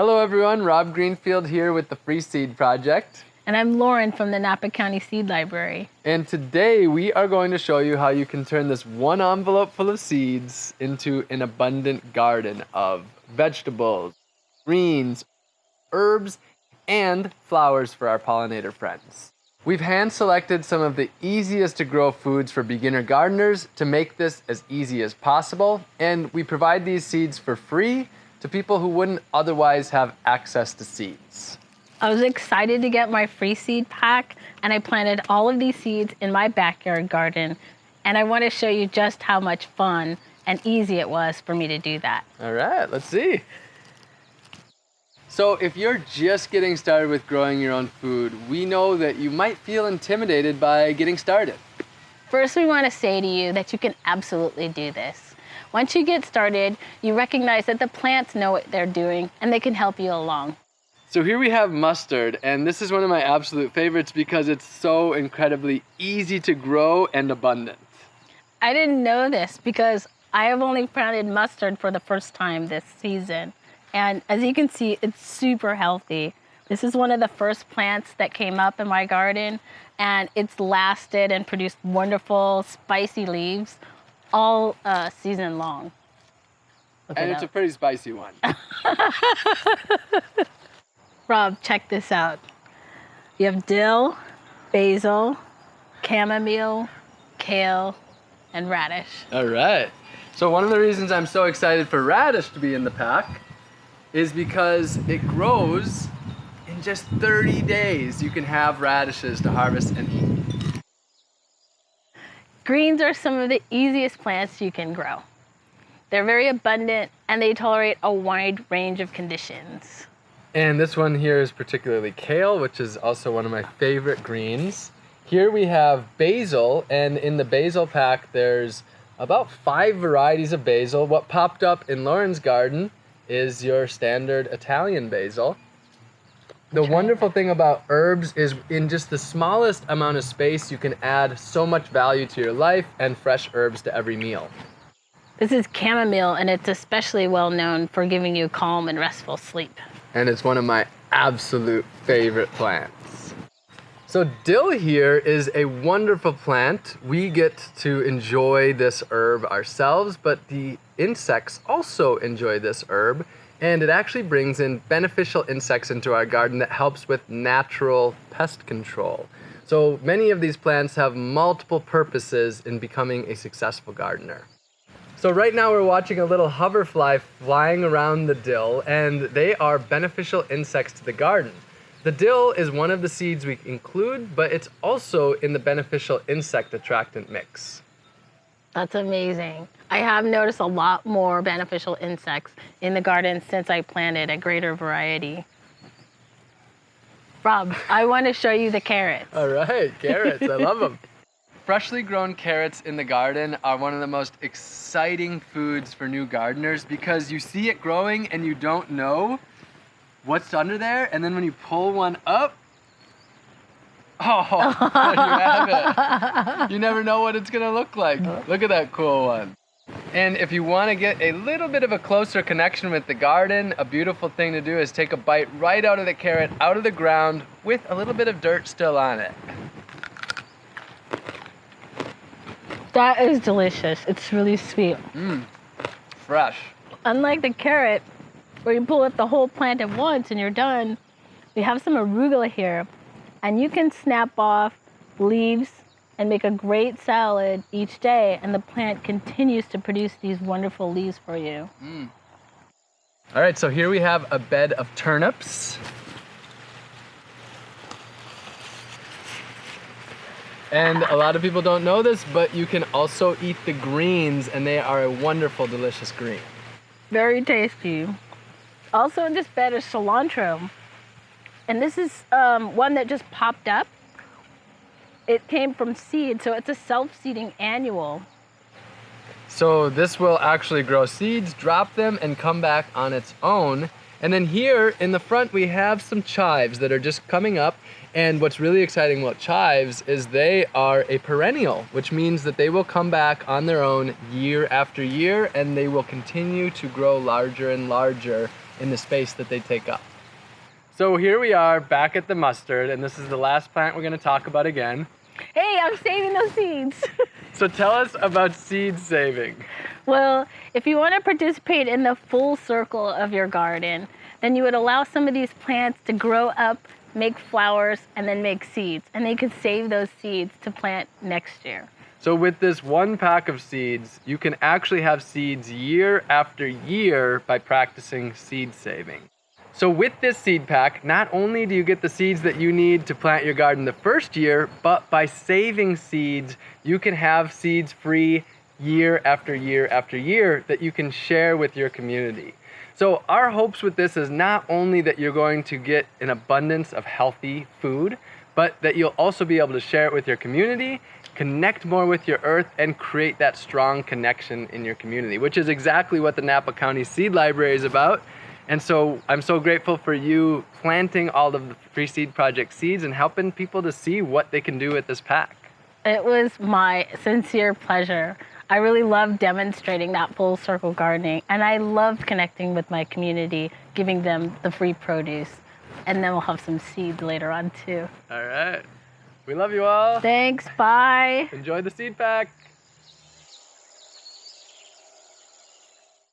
Hello everyone, Rob Greenfield here with the Free Seed Project. And I'm Lauren from the Napa County Seed Library. And today we are going to show you how you can turn this one envelope full of seeds into an abundant garden of vegetables, greens, herbs, and flowers for our pollinator friends. We've hand selected some of the easiest to grow foods for beginner gardeners to make this as easy as possible. And we provide these seeds for free to people who wouldn't otherwise have access to seeds. I was excited to get my free seed pack and I planted all of these seeds in my backyard garden. And I want to show you just how much fun and easy it was for me to do that. All right, let's see. So if you're just getting started with growing your own food, we know that you might feel intimidated by getting started. First, we want to say to you that you can absolutely do this. Once you get started, you recognize that the plants know what they're doing and they can help you along. So here we have mustard, and this is one of my absolute favorites because it's so incredibly easy to grow and abundant. I didn't know this because I have only planted mustard for the first time this season. And as you can see, it's super healthy. This is one of the first plants that came up in my garden and it's lasted and produced wonderful spicy leaves all uh, season long. Look and it's a pretty spicy one. Rob, check this out. You have dill, basil, chamomile, kale, and radish. All right. So one of the reasons I'm so excited for radish to be in the pack is because it grows in just 30 days. You can have radishes to harvest and eat. Greens are some of the easiest plants you can grow. They're very abundant and they tolerate a wide range of conditions. And this one here is particularly kale, which is also one of my favorite greens. Here we have basil, and in the basil pack, there's about five varieties of basil. What popped up in Lauren's garden is your standard Italian basil. The wonderful thing about herbs is in just the smallest amount of space, you can add so much value to your life and fresh herbs to every meal. This is chamomile and it's especially well known for giving you calm and restful sleep. And it's one of my absolute favorite plants. So dill here is a wonderful plant. We get to enjoy this herb ourselves, but the insects also enjoy this herb and it actually brings in beneficial insects into our garden that helps with natural pest control. So many of these plants have multiple purposes in becoming a successful gardener. So right now we're watching a little hoverfly flying around the dill and they are beneficial insects to the garden. The dill is one of the seeds we include, but it's also in the beneficial insect attractant mix. That's amazing. I have noticed a lot more beneficial insects in the garden since I planted a greater variety. Rob, I want to show you the carrots. All right, carrots, I love them. Freshly grown carrots in the garden are one of the most exciting foods for new gardeners because you see it growing and you don't know what's under there, and then when you pull one up, oh, you have it. You never know what it's gonna look like. Look at that cool one. And if you want to get a little bit of a closer connection with the garden, a beautiful thing to do is take a bite right out of the carrot, out of the ground, with a little bit of dirt still on it. That is delicious. It's really sweet. Mmm, fresh. Unlike the carrot, where you pull up the whole plant at once and you're done. We have some arugula here, and you can snap off leaves and make a great salad each day, and the plant continues to produce these wonderful leaves for you. Mm. All right, so here we have a bed of turnips. And a lot of people don't know this, but you can also eat the greens, and they are a wonderful, delicious green. Very tasty. Also in this bed is cilantro. And this is um, one that just popped up. It came from seed, so it's a self-seeding annual. So this will actually grow seeds, drop them, and come back on its own. And then here in the front, we have some chives that are just coming up. And what's really exciting about chives is they are a perennial, which means that they will come back on their own year after year, and they will continue to grow larger and larger in the space that they take up. So here we are back at the mustard, and this is the last plant we're going to talk about again. Hey, I'm saving those seeds. So tell us about seed saving. well, if you want to participate in the full circle of your garden, then you would allow some of these plants to grow up, make flowers, and then make seeds. And they could save those seeds to plant next year. So with this one pack of seeds, you can actually have seeds year after year by practicing seed saving. So with this seed pack, not only do you get the seeds that you need to plant your garden the first year, but by saving seeds, you can have seeds free year after year after year that you can share with your community. So our hopes with this is not only that you're going to get an abundance of healthy food, but that you'll also be able to share it with your community, connect more with your earth, and create that strong connection in your community, which is exactly what the Napa County Seed Library is about. And so I'm so grateful for you planting all of the Free Seed Project seeds and helping people to see what they can do with this pack. It was my sincere pleasure. I really loved demonstrating that full circle gardening, and I loved connecting with my community, giving them the free produce. And then we'll have some seeds later on too. All right. We love you all. Thanks, bye. Enjoy the seed pack.